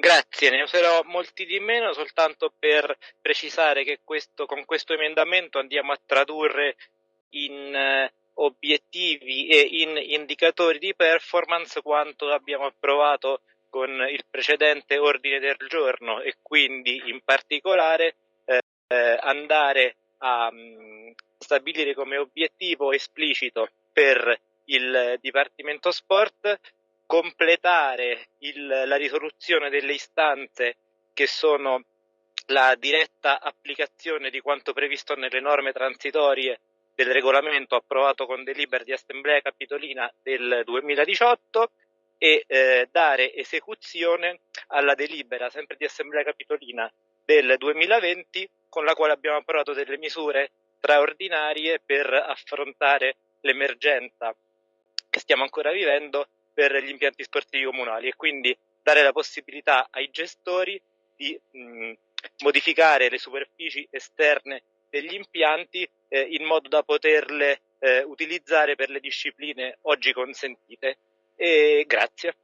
Grazie, ne userò molti di meno soltanto per precisare che questo, con questo emendamento andiamo a tradurre in eh, obiettivi e in indicatori di performance quanto abbiamo approvato con il precedente ordine del giorno e quindi in particolare eh, andare a mh, mm, stabilire come obiettivo esplicito per il Dipartimento Sport completare il, la risoluzione delle istanze che sono la diretta applicazione di quanto previsto nelle norme transitorie del regolamento approvato con delibera di Assemblea Capitolina del 2018 e eh, dare esecuzione alla delibera sempre di Assemblea Capitolina del 2020 con la quale abbiamo approvato delle misure straordinarie per affrontare l'emergenza che stiamo ancora vivendo per gli impianti sportivi comunali e quindi dare la possibilità ai gestori di mh, modificare le superfici esterne degli impianti eh, in modo da poterle eh, utilizzare per le discipline oggi consentite. E grazie.